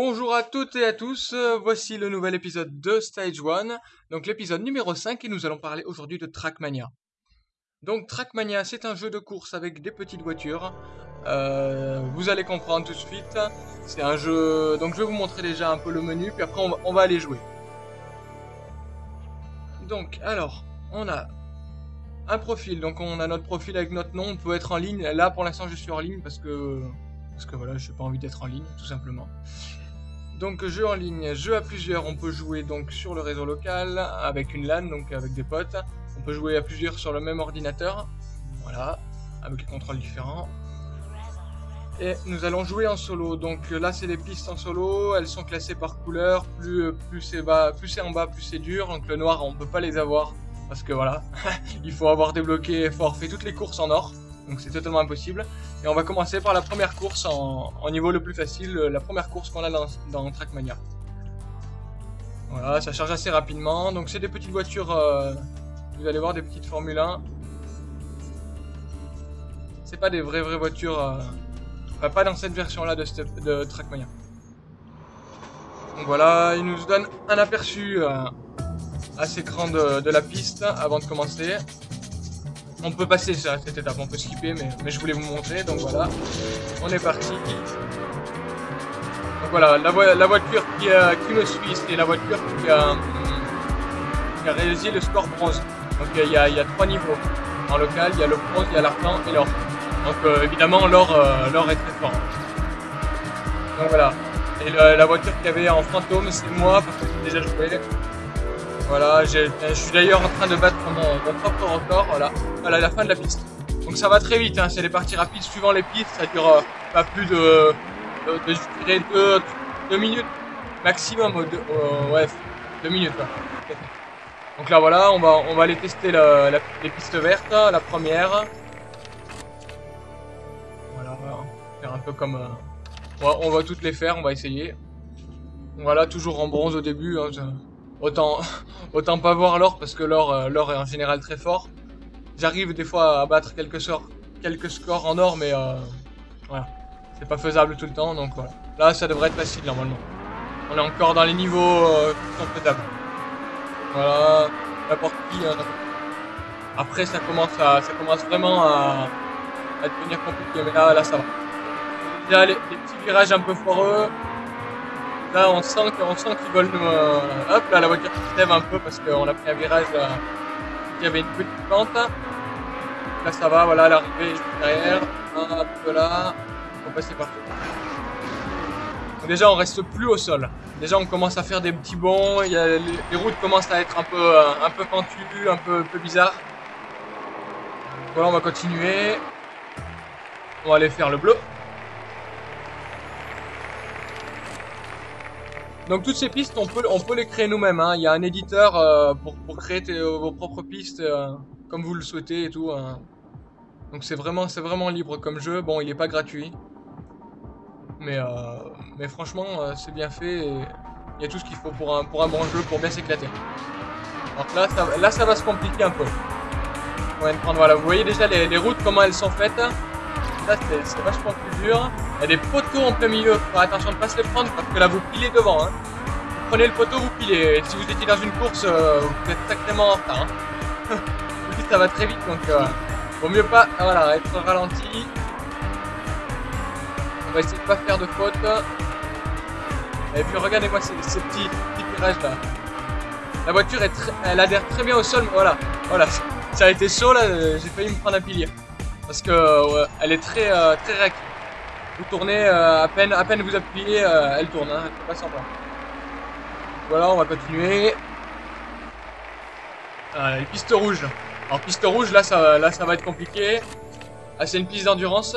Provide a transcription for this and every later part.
Bonjour à toutes et à tous, euh, voici le nouvel épisode de Stage 1, donc l'épisode numéro 5 et nous allons parler aujourd'hui de Trackmania. Donc Trackmania c'est un jeu de course avec des petites voitures, euh, vous allez comprendre tout de suite, c'est un jeu, donc je vais vous montrer déjà un peu le menu puis après on va, on va aller jouer. Donc alors, on a un profil, donc on a notre profil avec notre nom, on peut être en ligne, là pour l'instant je suis en ligne parce que parce que voilà, je n'ai pas envie d'être en ligne, tout simplement. Donc jeu en ligne, jeu à plusieurs, on peut jouer donc sur le réseau local avec une LAN, donc avec des potes. On peut jouer à plusieurs sur le même ordinateur, voilà, avec des contrôles différents. Et nous allons jouer en solo, donc là c'est les pistes en solo, elles sont classées par couleur, plus, plus c'est bas, plus c'est en bas, plus c'est dur, donc le noir on peut pas les avoir, parce que voilà, il faut avoir débloqué, fort fait toutes les courses en or. Donc c'est totalement impossible. Et on va commencer par la première course en, niveau le plus facile, euh, la première course qu'on a dans, Trackmania. Voilà, ça charge assez rapidement, donc c'est des petites voitures, euh, vous allez voir des petites Formule 1. C'est pas des vraies vraies voitures, euh, pas dans cette version là de, de Trackmania. Donc voilà, il nous donne un aperçu assez grand de la piste avant de commencer. On peut passer ça, cette étape, on peut skipper, mais, je voulais vous montrer, donc voilà. On est parti. Donc voilà, la, la voiture qui, me suit, c'est la voiture qui a, a, réalisé le score bronze. Donc il y, a, a trois niveaux. En local, il y a le bronze, il y a l'argent et l'or. Donc euh, évidemment, l'or euh, l'or est très fort. Donc voilà. Et la voiture qu'il y avait en fantôme, c'est moi, parce que j'ai déjà joué. Voilà, je suis d'ailleurs en train de battre mon, propre record, voilà, à la fin de la piste. Donc ça va très vite, hein, c'est les parties rapides suivant les pistes, ça dure euh, pas plus de, de, deux, minutes maximum, euh, ouais, deux minutes. Donc là voilà, on va, on va aller tester les pistes vertes, la première. Voilà, faire un peu comme... Euh, on va toutes les faire, on va essayer. Voilà, toujours en bronze au début, hein, Autant, autant pas voir l'or parce que l'or euh, l'or est en général très fort. J'arrive des fois à battre quelques, scores, quelques scores en or, mais euh, voilà. C'est pas faisable tout le temps, donc voilà. Là, ça devrait être facile normalement. On est encore dans les niveaux euh, Voilà, n'importe qui. Hein, Après, ça commence, à, ça commence vraiment à, à devenir compliqué, mais là, là ça va. Déjà, les, les petits virages un peu foireux, Là, on sent qu'ils veulent nous... Euh, hop, là, la voiture se lève un peu parce qu'on a pris un virage euh, qui avait une petite pente. Là, ça va, voilà, l'arrivée juste derrière. Un peu là. On passer partout. déjà, on reste plus au sol. Déjà, on commence à faire des petits bonds. Il y a, les, routes commencent à être un peu, euh, un peu pentues, un peu, un peu bizarres. Voilà, on va continuer. On va aller faire le bleu. Donc toutes ces pistes, on peut, on peut les créer nous-mêmes. Hein. Il y a un éditeur euh, pour, pour, créer vos propres pistes euh, comme vous le souhaitez et tout. Hein. Donc c'est vraiment, c'est vraiment libre comme jeu. Bon, il est pas gratuit. Mais, euh, mais franchement, c'est bien fait. Il y a tout ce qu'il faut pour un, pour un bon jeu, pour bien s'éclater. Donc là ça, là, ça va se compliquer un peu. voilà. Vous voyez déjà les routes, comment elles sont faites c'est vachement plus dur. Il y a des poteaux en plein milieu, faut faire attention de ne pas se les prendre parce que là vous pilez devant. Hein. Vous prenez le poteau, vous pilez. Si vous étiez dans une course, euh, vous êtes sacrément en retard. Hein. ça va très vite donc euh, vaut mieux pas voilà, être ralenti. On va essayer de pas faire de faute. Et puis regardez-moi ces, petits, petits là. La voiture elle adhère très bien au sol, voilà, voilà, ça a été chaud là, j'ai failli me prendre un pilier. Parce que elle est très, euh, très réactive. Vous tournez, euh, à, peine, à peine vous appuyez, euh, elle tourne, hein, elle pas semblant. Voilà, on va continuer. les pistes. Alors piste rouge, là ça, là, ça va être compliqué. Ah, c'est une piste d'endurance.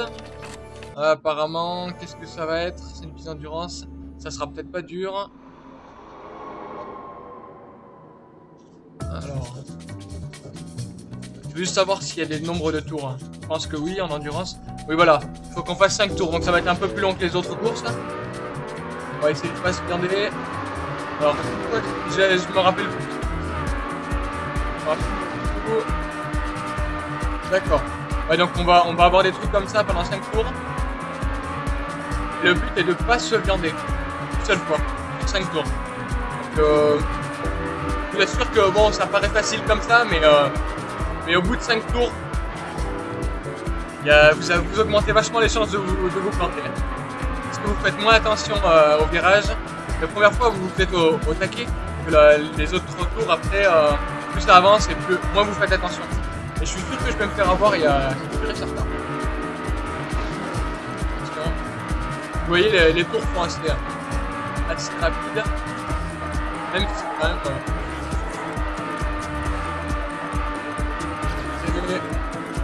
apparemment, qu'est-ce que ça va être? C'est une piste d'endurance. Ça sera peut-être pas dur. Alors... Je veux juste savoir s'il y a des nombres de tours. Hein. Je pense que oui, en endurance. Oui, voilà. Il faut qu'on fasse 5 tours, donc ça va être un peu plus long que les autres courses. On va essayer de pas se blinder. Alors, je, me rappelle. D'accord. Donc on va, on va avoir des trucs comme ça pendant 5 tours. Le but est de pas se viander. une seule fois, 5 tours. Donc, euh, je vous assure que bon, ça paraît facile comme ça, mais, euh, mais au bout de 5 tours, vous, augmentez vachement les chances de vous, planter. Parce que vous faites moins attention euh, au virage. La première fois, vous vous faites au, taquet, que les autres tours après, euh, plus ça avance et plus, moins vous faites attention. Et je suis sûr que je vais me faire avoir, il y a et certain. Vous voyez, les, tours font assez, assez rapide. Même si quand même...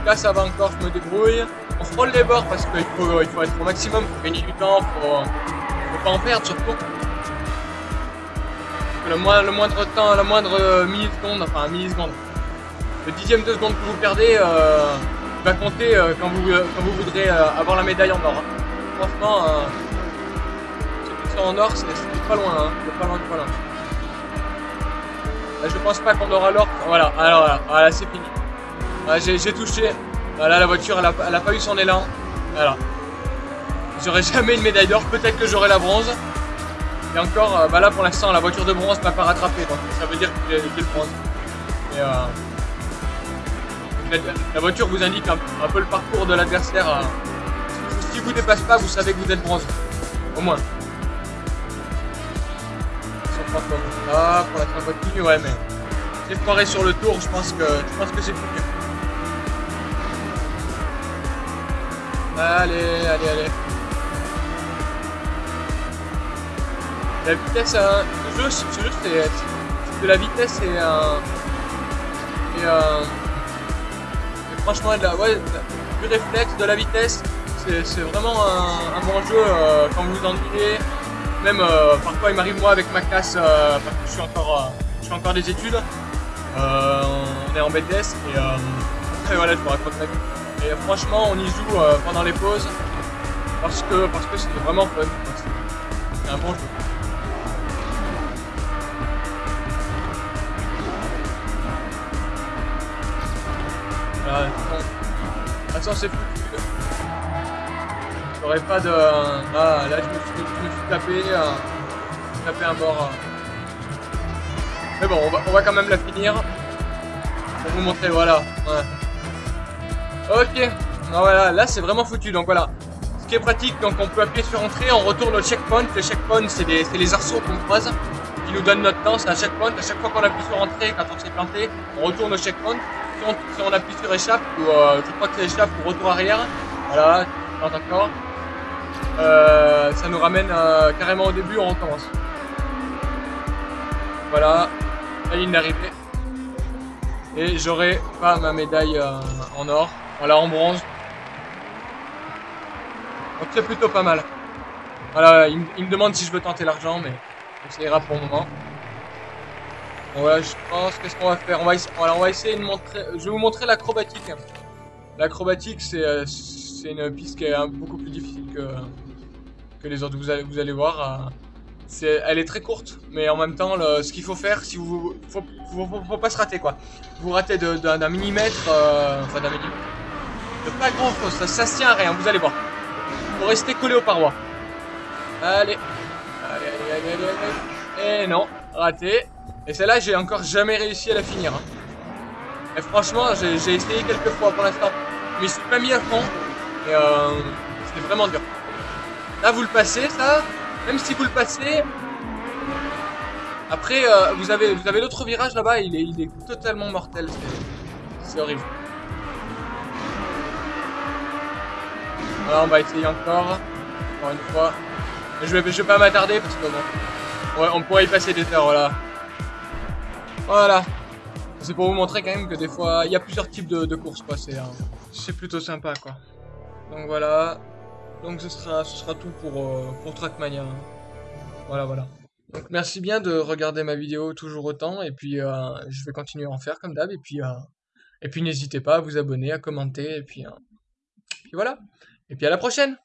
Là, ça va encore, je me débrouille. On frôle les bords parce qu'il faut, il faut être au maximum, pour gagner du temps, faut, faut pas en perdre surtout. Le, le moindre temps, la moindre milliseconde, enfin milliseconde, le dixième de seconde que vous perdez euh, va compter euh, quand, vous, euh, quand vous voudrez avoir la médaille en or. Hein. Franchement, ceux qui en or, c'est pas loin, hein. pas pas loin. je pense pas qu'on aura l'or. Voilà, alors voilà, voilà c'est fini. J'ai touché. Voilà, la voiture, elle a, pas eu son élan. Voilà. J'aurai jamais une médaille d'or. Peut-être que j'aurai la bronze. Et encore, euh, bah là pour l'instant, la voiture de bronze m'a pas rattrapé. Donc ça veut dire que j'ai le bronze. Et, euh, la, voiture vous indique un, peu le parcours de l'adversaire. Euh. si vous dépasse pas, vous savez que vous êtes bronze. Au moins. Ah, pour la continue, ouais, mais j'ai foiré sur le tour. Je pense que que c'est plus Allez, allez, allez. La vitesse, hein, ce jeu, ce jeu c'est de la vitesse et un. Et, euh, et franchement, du réflexe, de la vitesse. C'est vraiment un, bon jeu euh, quand vous vous ennuyez. Même euh, parfois, il m'arrive moi avec ma classe, parce que je suis encore, je fais encore des études. on est en BTS et, et voilà, je vous raconte ma vie. Et franchement, on y joue euh, pendant les pauses parce que parce que c'est vraiment fun. C'est un bon jeu. Voilà, Attends, c'est foutu. J'aurais pas de... Ah, là, je me suis, tapé, euh, tapé un bord. Euh. Mais bon, on va, on va quand même la finir. Pour vous montrer, voilà. Ok. voilà, là c'est vraiment foutu. Donc voilà. Ce qui est pratique, donc on peut appuyer sur entrée, on retourne au checkpoint. Le checkpoint, c'est les arceaux qu'on croise qui nous donnent notre temps. C'est un checkpoint. À chaque fois qu'on appuie sur entrée, quand on s'est planté, on retourne au checkpoint. Si on, appuie sur échappe, ou euh, je crois que c'est échappe ou retour arrière, voilà, encore. Euh, ça nous ramène euh, carrément au début, on recommence. Voilà, la ligne d'arrivée. Et j'aurai pas ma médaille en or. Voilà, en bronze. Donc c'est plutôt pas mal. Voilà, il, me demande si je veux tenter l'argent, mais ça ira pour le moment. Voilà, je pense, qu'est-ce qu'on va faire? On va, on va essayer de montrer... Je vais vous montrer l'acrobatique. L'acrobatique, c'est euh, une piste qui est beaucoup plus difficile que, les autres. Vous allez, vous allez voir. Euh, elle est très courte, mais en même temps, ce qu'il faut faire, si vous, faut, faut, pas se rater quoi. Vous ratez d'un millimètre, euh, enfin d'un millimètre, pas grand chose, ça, ça se tient à rien, vous allez voir. Faut rester collé aux parois. Allez. Allez, allez, allez, allez, allez. Et non, raté. Et celle-là, j'ai encore jamais réussi à la finir. Hein. Et franchement, j'ai essayé quelques fois pour l'instant. Mais je suis pas mis à fond. Et euh, c'était vraiment dur. Là, vous le passez, ça. Même si vous le passez... Après, euh, vous avez, vous avez l'autre virage là-bas, il est, il est totalement mortel. C'est horrible. Voilà, on va essayer encore. Encore une fois. Je vais, je vais pas m'attarder parce que bon. Ouais, on pourrait y passer des heures, voilà. Voilà. C'est pour vous montrer quand même que des fois, il y a plusieurs types de, courses, quoi. C'est plutôt sympa, quoi. Donc voilà. Donc ce sera, ce sera tout pour, euh, pour Trackmania. Voilà, voilà. Donc merci bien de regarder ma vidéo toujours autant. Et puis euh, je vais continuer à en faire comme d'hab. Et puis, euh, et puis n'hésitez pas à vous abonner, à commenter. Et puis, puis voilà. Et puis à la prochaine